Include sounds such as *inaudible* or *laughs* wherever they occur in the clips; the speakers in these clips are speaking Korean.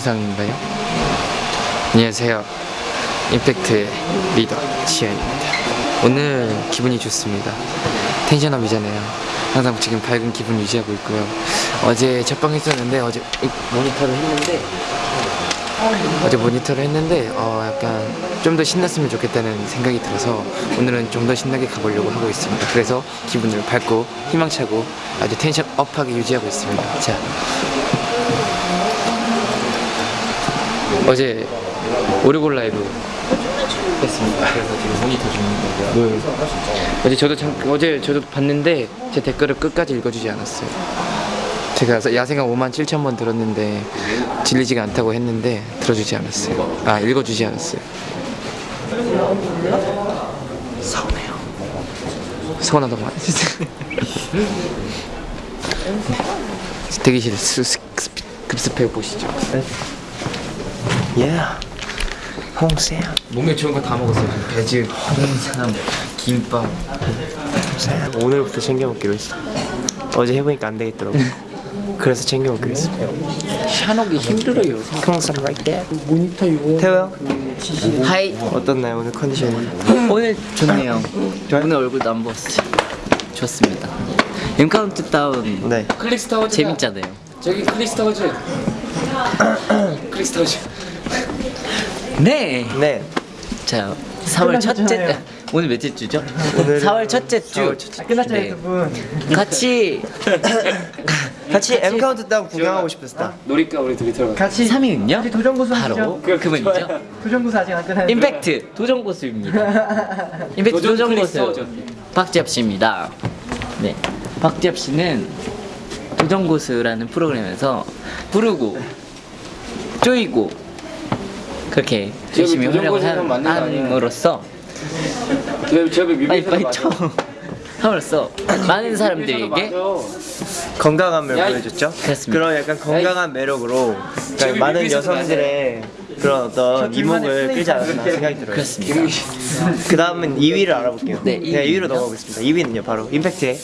영상인가요? 안녕하세요. 임팩트의 리더 지현입니다. 오늘 기분이 좋습니다. 텐션업이잖아요. 항상 지금 밝은 기분 유지하고 있고요. 어제 첫방 했었는데 어제 모니터를 했는데 어제 모니터를 했는데 어 약간 좀 더 신났으면 좋겠다는 생각이 들어서 오늘은 좀 더 신나게 가보려고 하고 있습니다. 그래서 기분을 밝고 희망차고 아주 텐션 업하게 유지하고 있습니다. 자 어제 오르골 라이브 했습니다. 그래서 지금 모니터 중인 거고요. 어제 저도 참 어제 저도 봤는데 제 댓글을 끝까지 읽어주지 않았어요. 제가 야생아 5만 7천 번 들었는데 질리지가 않다고 했는데 들어주지 않았어요. 아 읽어주지 않았어요. 서운해요. 서운하다고. 네. *laughs* 대기실 스, 스, 스, 급습해 보시죠. 예. 홍세야. 몸에 좋은 거 다 먹었어요. 배즙, 홍삼, 김밥. 오늘부터 챙겨 먹기로 했어. 어제 해보니까 안 되겠더라고. 그래서 챙겨 먹기로 했어. 샤녹이 힘들어요. 항상 right there. 모니터 이거. 태호 형 하이 어떻나요 오늘 컨디션이? 오늘 좋네요 오늘 얼굴도 안 부었어요 좋습니다 엠카운트 다운 네. 클릭스타워즈. 재밌잖아요 저기 클릭스타워즈. *clears throat* 클릭스타워즈. 네! 네. 자 4월 첫째 *laughs* 오늘 몇째 주죠? 오늘은 4월 첫째 주 끝났잖아요 네. *laughs* 같이 같이 M 카운트 다운 구경하고 싶었다. 놀이까 우리 둘이 들어가. 같이 3위는요? 도전고수 바로. 그분이죠 도전고수 아직 안 끝났는데. 임팩트 도전고수입니다 *laughs* 임팩트 도전고수 박지엽 씨입니다 네 박지엽 씨는 도전고수라는 프로그램에서 부르고 쪼이고 그렇게 열심히 거 아니야? 함으로써 빨리 빨리 쳐 함으로써 많은 사람들에게 건강함을 야, 이- 보여줬죠. 그렇습니다. 그런 약간 건강한 매력으로 그러니까 많은 여성들의 그런 어떤 이목을 끌지 않았나 생각이 들어요. 그렇습니다 그 다음은 2위를 알아볼게요. 네, 네, 2위로 2위는요? 넘어가겠습니다. 2위는요, 바로 임팩트의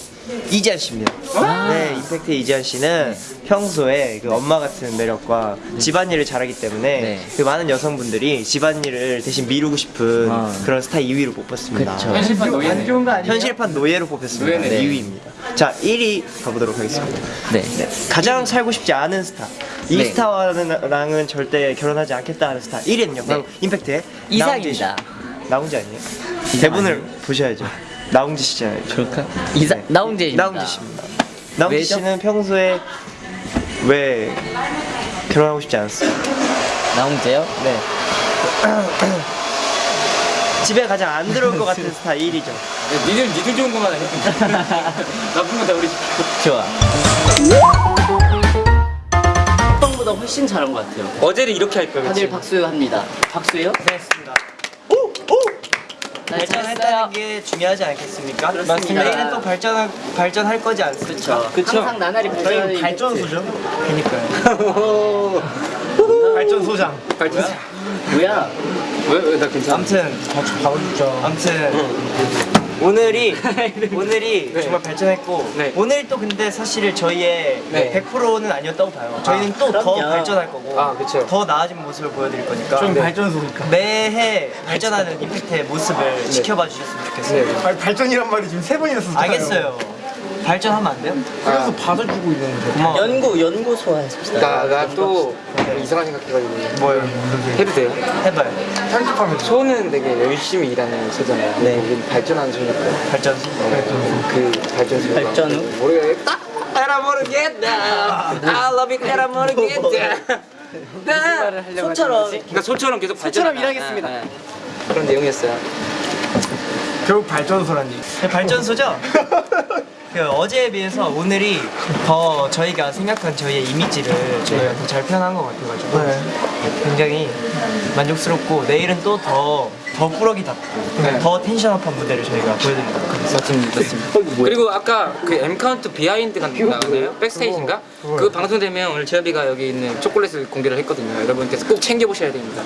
이지안 씨입니다. 아. 네, 임팩트의 이지안 씨는 평소에 그 엄마 같은 매력과 집안일을 잘하기 때문에 네. 그 많은 여성분들이 집안일을 대신 미루고 싶은 아. 그런 스타일 2위로 뽑혔습니다. 현실판. 좋은 거 아니에요? 현실판 노예로 뽑혔습니다. 노예네. 네, 2위입니다. 자, 1위 가보도록 하겠습니다. 네 가장 살고 싶지 않은 스타. 이 네. 스타와는 절대 결혼하지 않겠다 하는 스타. 1위는요. 바로 임팩트의. 이상입니다 나홍재 아니에요? 대본을 보셔야죠. 나홍재 씨잖아요. 그럴까? 이사 네. 나홍재입니다 나홍재 씨입니다. 나홍재 왜죠? 씨는 평소에 왜 결혼하고 싶지 않았어요? 나홍재요? 네. *clears throat* 집에 가장 안 들어올 것 같은 스타 1위죠. 니들 니들 좋은 것만 해. *laughs* 나쁜 거다 우리. 좋아 뻥보다 훨씬 잘한 것 같아요 어제를 이렇게 할 거야. 다들 박수합니다 박수요? 고생했습니다. 네 잘했어요 발전했다는 게 중요하지 않겠습니까? 그렇습니다. 내일은 또 발전 발전할 거지 않습니까? 그쵸 항상 나날이 발전하는 발전소죠. 그니까요. 발전 소장. 발전. 뭐야 왜 왜 나 괜찮아? 아무튼 바꿔주죠. 아무튼 오늘이 *laughs* 오늘이 네. 정말 발전했고 네. 오늘 또 근데 사실 저희의 네. 100%는 아니었다고 봐요. 저희는 또더 그럼요. 발전할 거고 아, 그쵸. 더 나아진 모습을 보여드릴 거니까 좀 네. 발전소니까. 매해 발전하는 임팩트의 모습을 지켜봐 주셨으면 좋겠어요. 네. 발, 발전이란 말이 지금 세 번이나 썼잖아요. 알겠어요. 발전하면 안 돼요? 그래서 받아주고 있는데. 고마워. 연구 연구소 하십시다 나 나 또 이상한 생각해가지고 뭐요? 해도 돼요? 해봐요. 편집하면 소는 되게 열심히 일하는 소잖아요. 네. 우린 발전하는 소니까. 발전소. 그 발전소. 발전 후? 모르겠다. 에라 모르겠다. I love it. 에라 모르겠다. 소처럼 그러니까 소처럼 계속 소처럼 일하겠습니다. 네, 네. 그런 내용이었어요. 결국 발전소란 얘기. 네, 발전소죠? *laughs* 그 어제에 비해서 오늘이 더 저희가 생각한 저희의 이미지를 저희가 더 잘 표현한 것 같아가지고 네. 굉장히 만족스럽고 내일은 또더 더 꾸러기답고 네. 더 tension up한 무대를 저희가 보여드립니다. 맞습니다. 맞습니다. 그리고 아까 그 M 카운트 behind가 나오네요. backstage인가? 그 방송되면 오늘 제업이가 여기 있는 초콜릿을 공개를 했거든요. 여러분께서 꼭 챙겨보셔야 됩니다.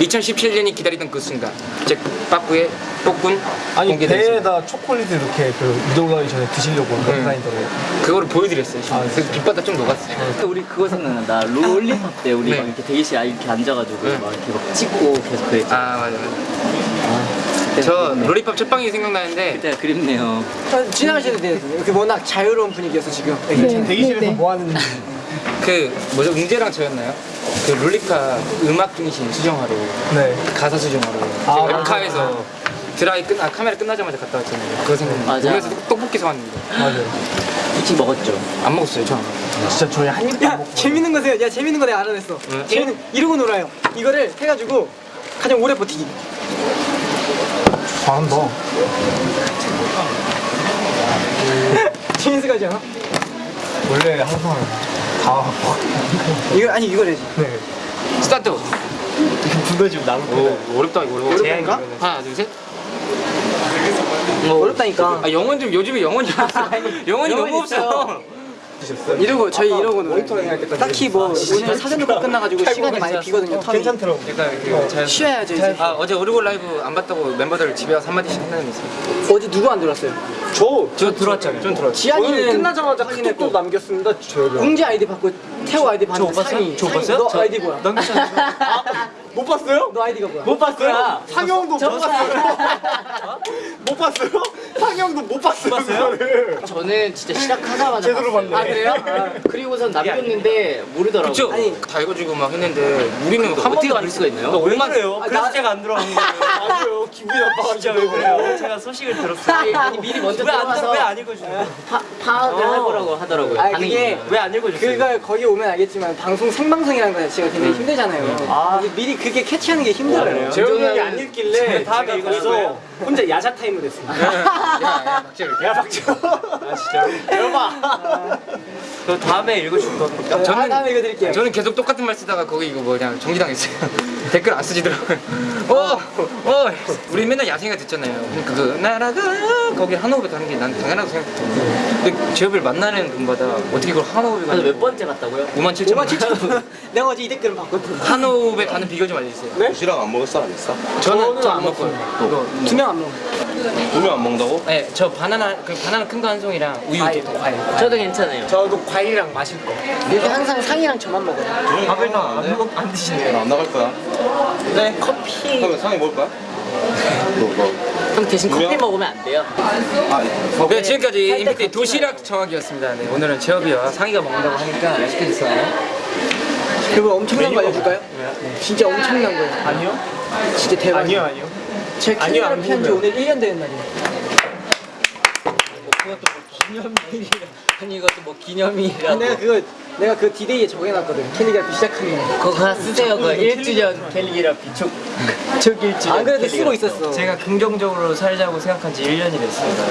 2017년이 기다리던 그 순간, 제 빠꾸의 뽀꾼 아니. 배에다 초콜릿을 이렇게 그 이동 가기 전에 드시려고 네. 먹고 다니더라고요. 그거를 보여드렸어요. 지금. 그 빛바다 좀 녹았어요. 우리 그거 생각난다. 롤리팝 때 우리 네. 막 이렇게 대기실 아 이렇게 앉아가지고 네. 막 이렇게 막 찍고 계속 그랬죠. 아 맞아 맞아. 저 롤리팝 첫방이 생각나는데 그때가 그립네요. 지나가셔도 돼요. 그 워낙 자유로운 분위기여서 지금. 대기실에서 뭐 하는 그 뭐죠 응재랑 저였나요? 그 롤리팝 음악 중심 수정하러 네. 가사 수정하러 아, 제가 엠카에서 드라이 끝, 아 카메라 끝나자마자 갔다 왔잖아요. 그거 생각나. 맞아. 그래서 떡볶이 사왔는데 맞아요. 일찍 먹었죠. 안 먹었어요. 저. 진짜 저희 한 입도 안 야. 재밌는 거세요. 야 재밌는 거 내가 알아냈어. 응? 재밌는 이러고 놀아요. 이거를 해가지고 가장 오래 버티기. 잘한다. *laughs* 거지 않아? 원래 항상 다 이거 아니 이걸 해야지. 네. 스타트. 나올 거예요. 오 어렵다 이거. 어려워. 제한인가? 하나 둘 셋. 어렵다니까. 아 영혼 좀 요즘에 영혼이 없어. 영혼이 너무 없어. 이러고 저희 이러고 놀아요. 모니터링 할 때까지. 딱히 뭐 오늘 사전 녹화 끝나가지고 시간이 많이 비거든요. term이. 괜찮더라고. 그러니까 그 잘. 쉬어야죠 이제. 아 어제 오르골 라이브 안 봤다고 멤버들 집에 와서 한마디씩 한다는 게 있어요. 어제 누구 안 들었어요? 저 저 들어왔잖아요. 좀 들어왔죠. 오늘 지한이는 끝나자마자 카톡도 남겼습니다. 저희가. 웅재 아이디 받고 태호 아이디 받는 봤어요? 상이. 저 봤어요? 너 저- 아이디 뭐야? *laughs* 못 봤어요? 너 아이디가 뭐야? 못 봤어요? *laughs* 상영도 못 봤어요? 못 봤어요? 상영도 못 봤어요? 저는 진짜 시작하자마자 제대로. 봤네. 아 그래요? 그리고선 남겼는데 모르더라고요. 아니. 다 읽어주고 막 했는데 우리는 한 어떻게 번도 알 수가 있나요? 왜 그래요? 그래서 제가 안 들어간 거예요. 맞아요. 기분이 나빠가지고. *laughs* 진짜 왜 그래요? 제가 소식을 들었어요. 아니 미리 먼저 왜안 들어가서 왜안 읽어주세요? 파, 파악을 어. 해보라고 하더라고요. 아니, 그게? 왜 안 읽어줬어요? 그가 거기 오면 알겠지만 방송 생방송이라는 거 자체가 굉장히 힘들잖아요. 아. 미리 그게 캐치하는 게 힘들어요. 형이 안 읽길래 다음에 거예요? 거기서 혼자 야자 타임을 했습니다. 야 야 박재를. 야 박정. 아 진짜요? 여봐. 그 다음에 읽어줄 겁니까? 아, 저는 다음에 이거 드릴게요. 저는 계속 똑같은 말 쓰다가 거기 이거 뭐냐 정지당했어요. 댓글 안 쓰시더라고요. *laughs* 어, 어, 우리 맨날 야생이가 듣잖아요. 그러니까 그 나라가 거기 한호흡에 가는 게 난 당연하다고 생각했거든요. 근데 제업을 만나는 분마다 어떻게 그걸 한호흡에 가는 몇 번째 갔다고요? 5만 7천 5만 7천 내가 어제 이 댓글을 봤거든. 한호흡에 가는 비결 좀 알려주세요. 도시락 안 먹을 사람 있어? 저는 저안. 이거 두명 안 먹어. 두명 안 먹는다고? 네, 저 바나나 그 바나나 큰 거 한 송이랑 우유 과일, 두 개. 과일. 저도 괜찮아요. 저도 과일이랑 마실 거. 이렇게 항상 상이랑 저만 먹어요. 밥을 안, 먹- 안 드시네요. 안 나갈 거야. 네. 커피. 그러면 상이 먹을 거야? 너, 너. 형 대신 커피 분명- 먹으면 안 돼요. 아, 서 네, 지금까지 임팩트의 도시락 정하기였습니다. 네, 오늘은 제업이와 상이가 먹는다고 하니까 맛있게 드세요. 그리고 엄청난 거 알려줄까요? 진짜 엄청난 거예요. 아니요? 진짜 대박. 아니요 아니요. 제 아니요, 캐리어를 안 피한 지 궁금해요. 오늘 1년 되는 날이에요. 아니 이것도 뭐 기념이라고. 내가 그거 내가 그 디데이에 정해놨거든. 캘리그라피 시작하는 거. 그거 하나 쓰세요. 그 1주년 캘리그라피 촉. 촉 1주년. 안 그래도 쓰고 있었어. 제가 긍정적으로 살자고 생각한 지 1년이 됐습니다.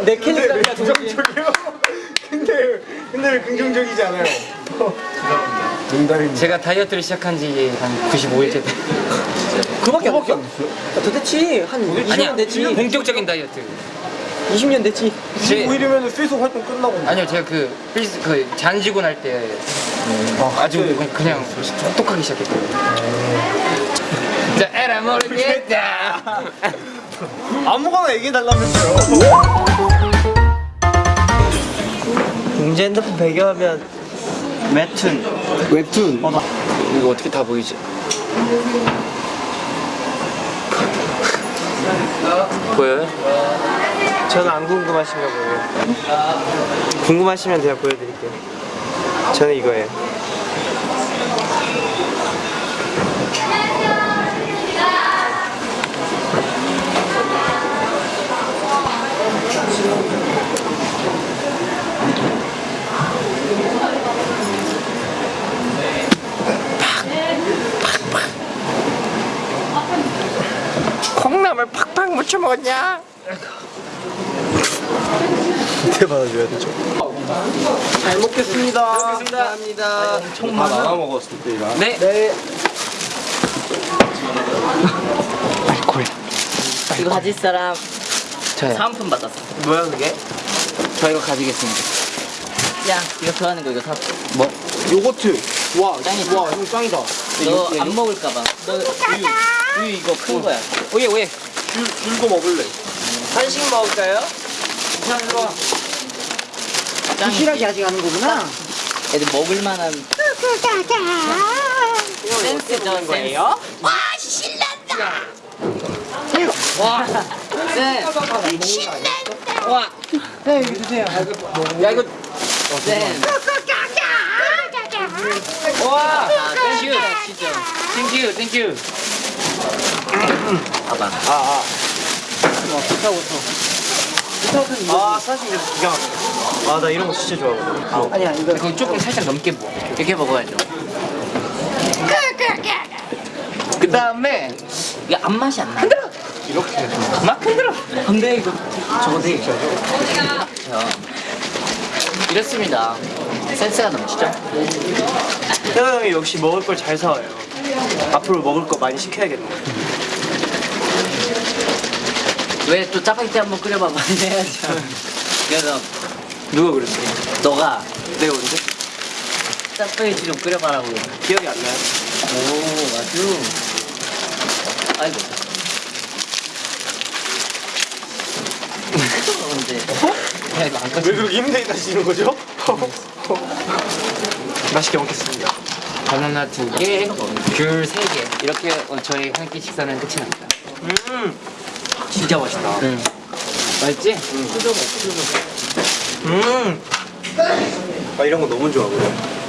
*laughs* 내 캘리그라피가 긍정적이요? 근데 근데 왜 긍정적이지 않아요? *laughs* 농담입니다. 제가 다이어트를 시작한 지 한 95일째 돼. 그밖에 안 됐어? 야, 더 됐지. 한 20년 아니야, 됐지. 본격적인 다이어트. 20년 됐지. 25일이면 스위스 활동 끝나고. 아니요, 제가 그, 필스, 그 잔지고 날때 아주 그냥 똑똑하게 시작했거든요. 자, 에라 모르겠다. 아무거나 얘기해달라면서요. 공제 핸드폰 배경화면 웹툰 웹툰. 이거 어떻게 다 보이지? 보여요? 저는 안 궁금하신가 보네요. 궁금하시면 제가 보여드릴게요. 저는 이거예요. 콩나물 팍팍 묻혀 먹었냐? 어떻게 받아줘야 되죠? 잘 먹겠습니다. 감사합니다. 다 나눠 먹었을 때랑. 네. 네. 이거 가질 사람 저요. 사은품 받았어. 뭐야 그게? 저 이거 가지겠습니다. 야, 이거 좋아하는 거 이거 사. 뭐? 요거트. 와, 짱이다. 와, 형 짱이다. 너 안 먹을까봐. 너 우유, 우유 이거 큰 거야. 오예 오예. 줄, 줄거 먹을래. 한식 먹을까요? 부실하게 아직 하는 거구나. 애들 먹을 만한 센스죠, 센스. 와, 신난다. 와, 센. 신난다. 와, 네, 여기 드세요. 야 이거 센. 와, thank you. thank you thank you. 봐봐. 아, 아 사실 이거 기가 막혀. 아 나 이런 거 진짜 좋아하거든. 아니야, 이거. 그거 조금 살짝 넘게 먹어. 이렇게 먹어야죠. 그 다음에 이게 안 맛이 안 나. 막 흔들어. 근데 이거 저거 되게 저 이렇습니다. 센스가 넘치죠? 태호 형이 역시 먹을 걸 잘 사와요. 앞으로 먹을 거 많이 시켜야겠네. 왜 또 짜파게티 한번 끓여봐 많이 *laughs* 해야죠. 그래서 누가 그랬어? 너가 내가 언제? 짜파게티 좀 끓여봐라고. 기억이 안 나요. 오 아주. 아이고. 언제? 야 이거 안왜 꺼져. 그렇게 힘들게 다시는 거죠? 맛있게 먹겠습니다. 바나나 두 개, 귤 세 개. 이렇게 어, 저희 한 끼 식사는 끝이 납니다. 음 진짜 맛있다. 응. 맛있지? 음. 아 이런 거 너무 좋아하고요.